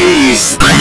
Peace.